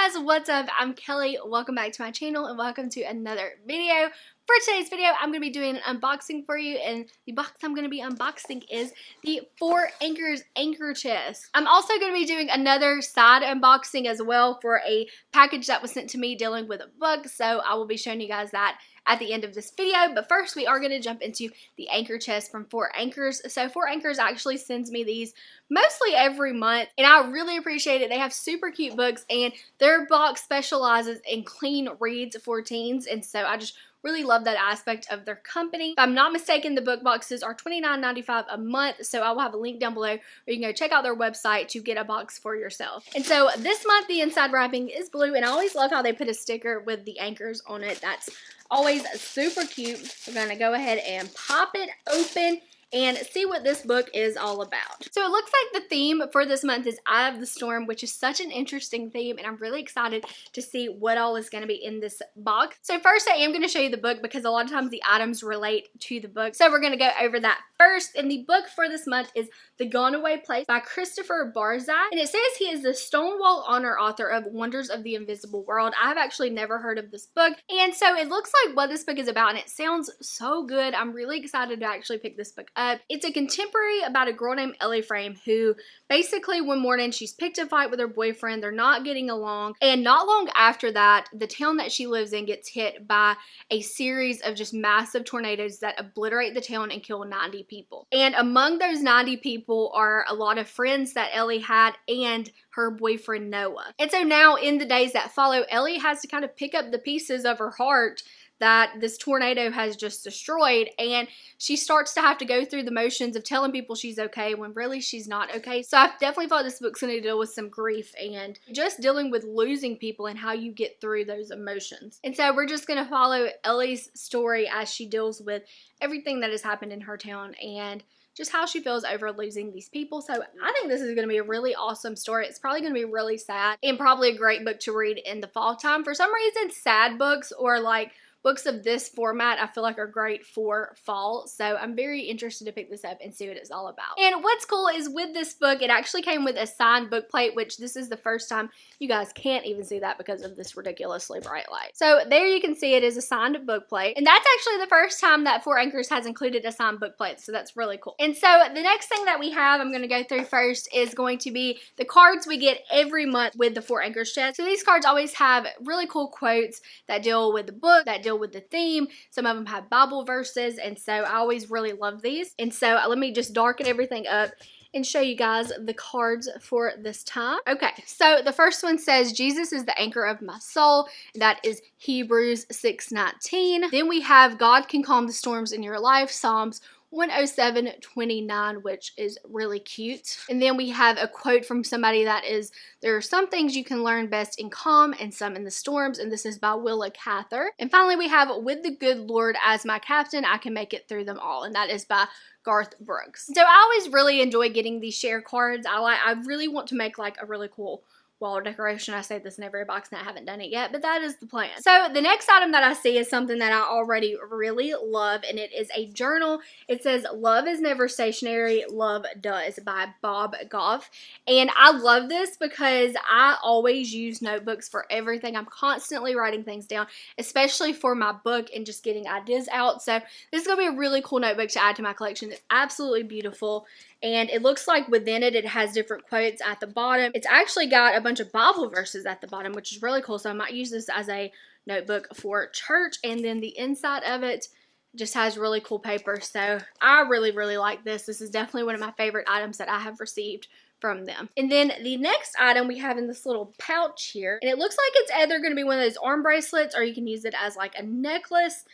Guys, what's up? I'm Kelly. Welcome back to my channel and welcome to another video. For today's video, I'm going to be doing an unboxing for you and the box I'm going to be unboxing is the Four Anchors Anchor Chest. I'm also going to be doing another side unboxing as well for a package that was sent to me dealing with a book, so I will be showing you guys that at the end of this video. But first, we are going to jump into the anchor chest from Four Anchors. So Four Anchors actually sends me these mostly every month, and I really appreciate it. They have super cute books, and their box specializes in clean reads for teens, and so I just really love that aspect of their company. If I'm not mistaken, the book boxes are $29.95 a month, so I will have a link down below where you can go check out their website to get a box for yourself. And so this month, the inside wrapping is blue, and I always love how they put a sticker with the anchors on it. That's always super cute. We're going to go ahead and pop it open and see what this book is all about. So it looks like the theme for this month is Eye of the Storm, which is such an interesting theme, and I'm really excited to see what all is going to be in this box. So first I am going to show you the book because a lot of times the items relate to the book. So we're going to go over that first, and the book for this month is The Gone Away Place by Christopher Barzak, and it says he is the Stonewall Honor author of Wonders of the Invisible World. I have actually never heard of this book, and so it looks like what this book is about, and it sounds so good. I'm really excited to actually pick this book up. It's a contemporary about a girl named Ellie Frame who basically one morning she's picked a fight with her boyfriend. They're not getting along. And not long after that, the town that she lives in gets hit by a series of just massive tornadoes that obliterate the town and kill 90 people. And among those 90 people are a lot of friends that Ellie had and her boyfriend Noah. And so now in the days that follow, Ellie has to kind of pick up the pieces of her heart that this tornado has just destroyed and she starts to have to go through the motions of telling people she's okay when really she's not okay. So I definitely thought this book's going to deal with some grief and just dealing with losing people and how you get through those emotions. And so we're just going to follow Ellie's story as she deals with everything that has happened in her town and just how she feels over losing these people. So I think this is going to be a really awesome story. It's probably going to be really sad and probably a great book to read in the fall time. For some reason, sad books or like books of this format I feel like are great for fall. So I'm very interested to pick this up and see what it's all about. And what's cool is with this book, it actually came with a signed book plate, which this is the first time you guys can't even see that because of this ridiculously bright light. So there you can see it is a signed book plate. And that's actually the first time that Four Anchors has included a signed book plate. So that's really cool. And so the next thing that we have, I'm going to go through first, is going to be the cards we get every month with the Four Anchors chest. So these cards always have really cool quotes that deal with the book, that deal with the theme. Some of them have Bible verses, and so I always really love these. And so uh, let me just darken everything up and show you guys the cards for this time. Okay, so the first one says, Jesus is the anchor of my soul. That is Hebrews 6.19. Then we have God can calm the storms in your life, Psalms 107.29, which is really cute. And then we have a quote from somebody that is, there are some things you can learn best in calm and some in the storms, and this is by Willa Cather. And finally, we have, with the good Lord as my captain, I can make it through them all, and that is by Garth Brooks. So I always really enjoy getting these share cards. I like, I really want to make like a really cool wall decoration. I say this in every box and I haven't done it yet, but that is the plan. So the next item that I see is something that I already really love and it is a journal. It says Love is Never Stationary, Love Does by Bob Goff. And I love this because I always use notebooks for everything. I'm constantly writing things down, especially for my book and just getting ideas out. So this is going to be a really cool notebook to add to my collection. It's absolutely beautiful and it looks like within it, it has different quotes at the bottom. It's actually got a bunch of Bible verses at the bottom, which is really cool. So I might use this as a notebook for church. And then the inside of it just has really cool paper. So I really, really like this. This is definitely one of my favorite items that I have received from them. And then the next item we have in this little pouch here, and it looks like it's either going to be one of those arm bracelets or you can use it as like a necklace.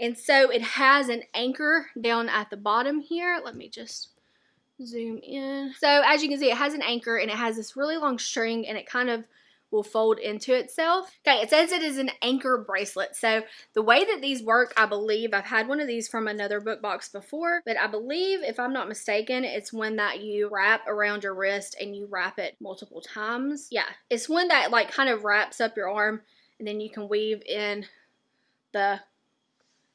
And so it has an anchor down at the bottom here. Let me just zoom in. So as you can see, it has an anchor and it has this really long string and it kind of will fold into itself. Okay, it says it is an anchor bracelet. So the way that these work, I believe, I've had one of these from another book box before, but I believe, if I'm not mistaken, it's one that you wrap around your wrist and you wrap it multiple times. Yeah, it's one that like kind of wraps up your arm and then you can weave in the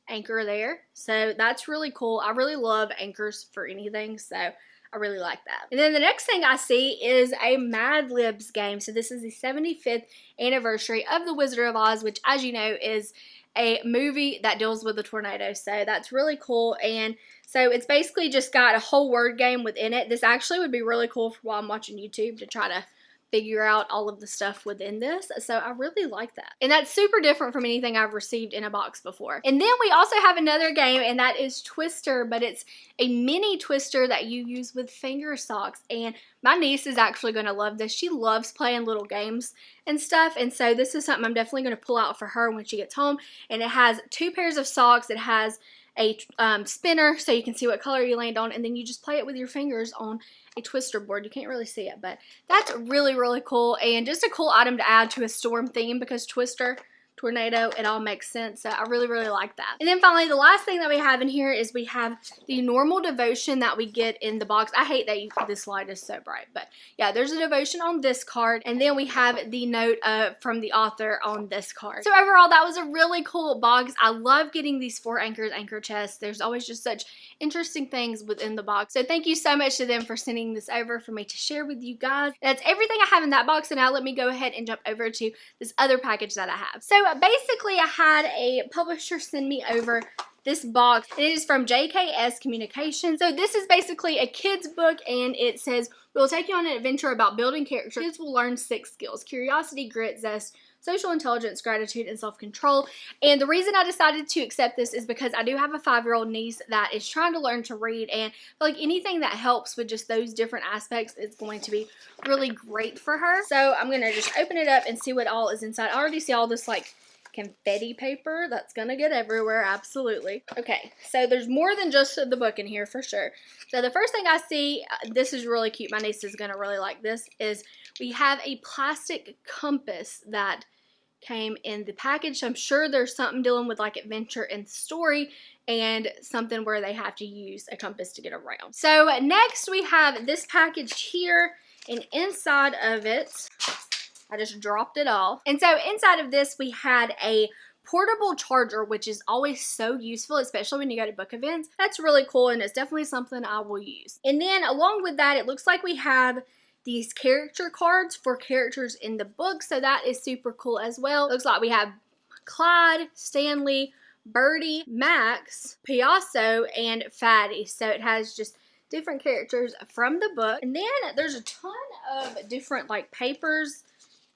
anchor there. So that's really cool. I really love anchors for anything. So I really like that. And then the next thing I see is a Mad Libs game. So this is the 75th anniversary of The Wizard of Oz, which as you know is a movie that deals with a tornado. So that's really cool. And so it's basically just got a whole word game within it. This actually would be really cool for while I'm watching YouTube to try to figure out all of the stuff within this. So I really like that. And that's super different from anything I've received in a box before. And then we also have another game and that is Twister, but it's a mini Twister that you use with finger socks. And my niece is actually going to love this. She loves playing little games and stuff. And so this is something I'm definitely going to pull out for her when she gets home. And it has two pairs of socks. It has a um, spinner so you can see what color you land on and then you just play it with your fingers on a twister board. You can't really see it, but that's really, really cool and just a cool item to add to a storm theme because Twister tornado. It all makes sense. So I really, really like that. And then finally, the last thing that we have in here is we have the normal devotion that we get in the box. I hate that you, this light is so bright, but yeah, there's a devotion on this card. And then we have the note uh, from the author on this card. So overall, that was a really cool box. I love getting these four anchors anchor chests. There's always just such interesting things within the box. So thank you so much to them for sending this over for me to share with you guys. That's everything I have in that box. And now let me go ahead and jump over to this other package that I have. So basically I had a publisher send me over this box. It is from JKS Communications. So this is basically a kid's book and it says, we'll take you on an adventure about building character. Kids will learn six skills, curiosity, grit, zest, social intelligence, gratitude, and self-control. And the reason I decided to accept this is because I do have a five-year-old niece that is trying to learn to read and like anything that helps with just those different aspects is going to be really great for her. So I'm going to just open it up and see what all is inside. I already see all this like confetti paper that's gonna get everywhere absolutely okay so there's more than just the book in here for sure so the first thing I see uh, this is really cute my niece is gonna really like this is we have a plastic compass that came in the package. I'm sure there's something dealing with like adventure and story and something where they have to use a compass to get around. So next we have this package here and inside of it, I just dropped it off. And so inside of this we had a portable charger, which is always so useful, especially when you go to book events. That's really cool and it's definitely something I will use. And then along with that, it looks like we have these character cards for characters in the book. So that is super cool as well. Looks like we have Clyde, Stanley, Birdie, Max, Payaso, and Fatty. So it has just different characters from the book. And then there's a ton of different like papers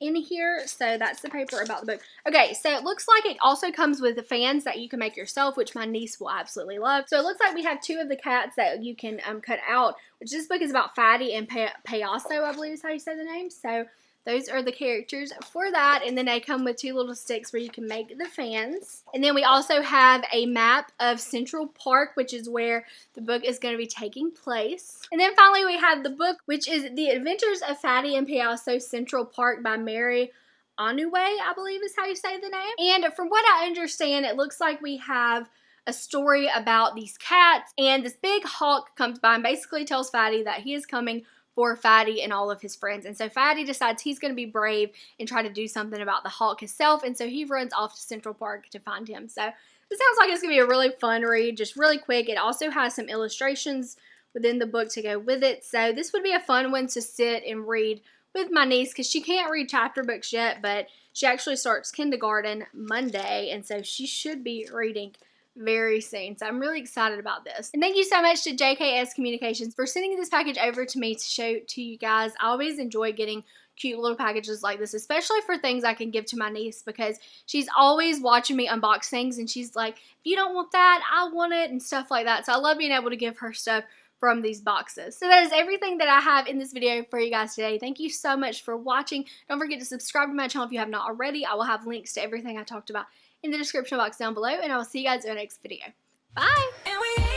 in here. So that's the paper about the book. Okay, so it looks like it also comes with the fans that you can make yourself, which my niece will absolutely love. So it looks like we have two of the cats that you can um, cut out, which this book is about Fatty and Payaso, I believe is how you say the name. So those are the characters for that. And then they come with two little sticks where you can make the fans. And then we also have a map of Central Park, which is where the book is going to be taking place. And then finally we have the book, which is The Adventures of Fatty and Payaso Central Park by Mary Onuwe, I believe is how you say the name. And from what I understand, it looks like we have a story about these cats and this big hawk comes by and basically tells Fatty that he is coming for Fatty and all of his friends. And so Fatty decides he's going to be brave and try to do something about the Hawk himself. And so he runs off to Central Park to find him. So it sounds like it's going to be a really fun read, just really quick. It also has some illustrations within the book to go with it. So this would be a fun one to sit and read with my niece because she can't read chapter books yet, but she actually starts kindergarten Monday. And so she should be reading very soon. So I'm really excited about this. And thank you so much to JKS Communications for sending this package over to me to show to you guys. I always enjoy getting cute little packages like this, especially for things I can give to my niece because she's always watching me unbox things and she's like, if you don't want that, I want it and stuff like that. So I love being able to give her stuff from these boxes. So that is everything that I have in this video for you guys today. Thank you so much for watching. Don't forget to subscribe to my channel if you have not already. I will have links to everything I talked about in the description box down below, and I will see you guys in the next video. Bye!